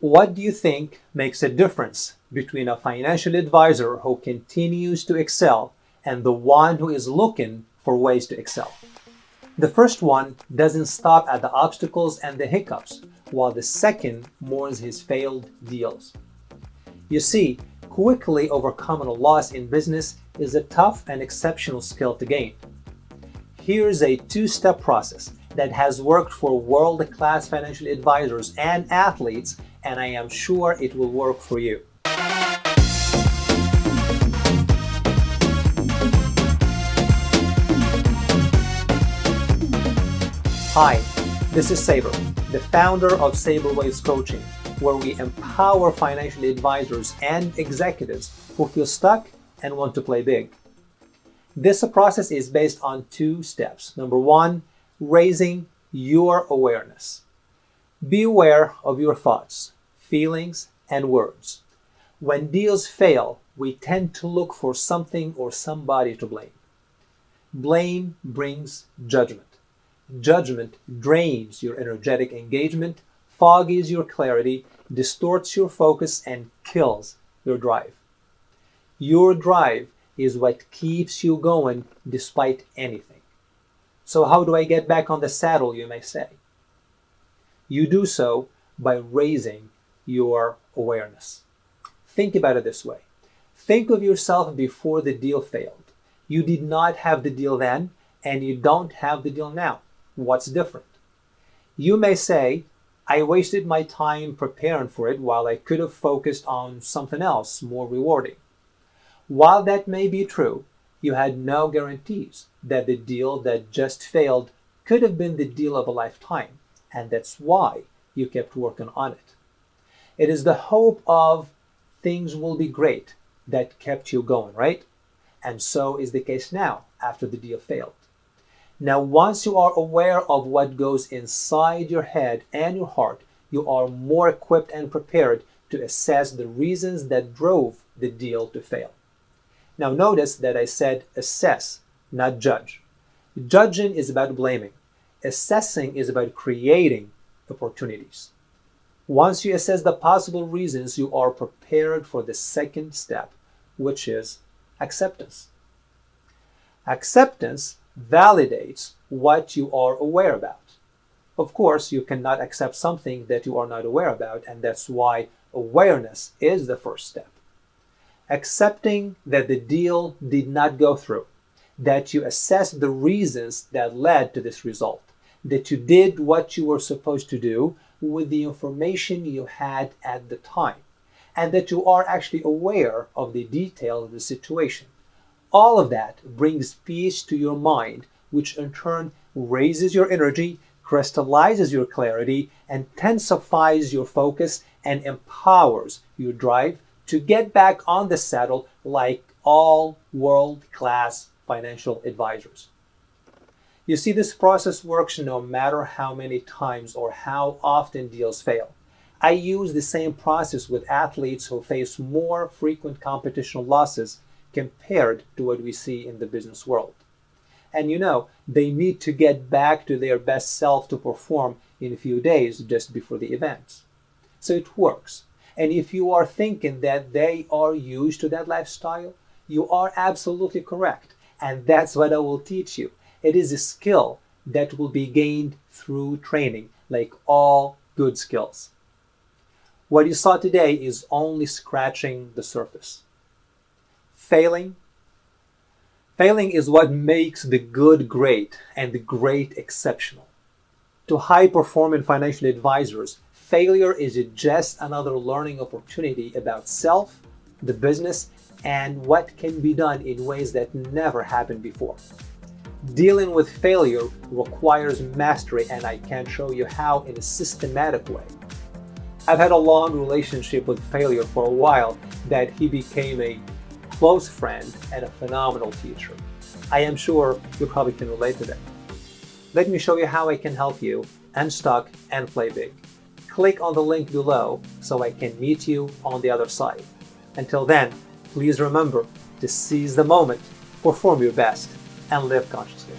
What do you think makes a difference between a financial advisor who continues to excel and the one who is looking for ways to excel? The first one doesn't stop at the obstacles and the hiccups, while the second mourns his failed deals. You see, quickly overcoming a loss in business is a tough and exceptional skill to gain. Here's a two-step process that has worked for world-class financial advisors and athletes and I am sure it will work for you. Hi, this is Saber, the founder of Saber Waves Coaching, where we empower financial advisors and executives who feel stuck and want to play big. This process is based on two steps. Number one, raising your awareness. Be aware of your thoughts, feelings, and words. When deals fail, we tend to look for something or somebody to blame. Blame brings judgment. Judgment drains your energetic engagement, foggies your clarity, distorts your focus, and kills your drive. Your drive is what keeps you going despite anything. So how do I get back on the saddle, you may say? You do so by raising your awareness. Think about it this way. Think of yourself before the deal failed. You did not have the deal then, and you don't have the deal now. What's different? You may say, I wasted my time preparing for it while I could have focused on something else more rewarding. While that may be true, you had no guarantees that the deal that just failed could have been the deal of a lifetime, and that's why you kept working on it. It is the hope of things will be great that kept you going, right? And so is the case now after the deal failed. Now, once you are aware of what goes inside your head and your heart, you are more equipped and prepared to assess the reasons that drove the deal to fail. Now, notice that I said assess, not judge. Judging is about blaming. Assessing is about creating opportunities. Once you assess the possible reasons, you are prepared for the second step, which is acceptance. Acceptance validates what you are aware about. Of course, you cannot accept something that you are not aware about, and that's why awareness is the first step. Accepting that the deal did not go through, that you assessed the reasons that led to this result, that you did what you were supposed to do, with the information you had at the time and that you are actually aware of the detail of the situation. All of that brings peace to your mind, which in turn raises your energy, crystallizes your clarity, intensifies your focus and empowers your drive to get back on the saddle like all world-class financial advisors. You see, this process works no matter how many times or how often deals fail. I use the same process with athletes who face more frequent competition losses compared to what we see in the business world. And you know, they need to get back to their best self to perform in a few days just before the event. So it works. And if you are thinking that they are used to that lifestyle, you are absolutely correct. And that's what I will teach you. It is a skill that will be gained through training, like all good skills. What you saw today is only scratching the surface. Failing. Failing is what makes the good great and the great exceptional. To high-performing financial advisors, failure is just another learning opportunity about self, the business, and what can be done in ways that never happened before. Dealing with failure requires mastery and I can show you how in a systematic way. I've had a long relationship with failure for a while that he became a close friend and a phenomenal teacher. I am sure you probably can relate to that. Let me show you how I can help you unstuck and play big. Click on the link below so I can meet you on the other side. Until then, please remember to seize the moment, perform your best, and live consciously.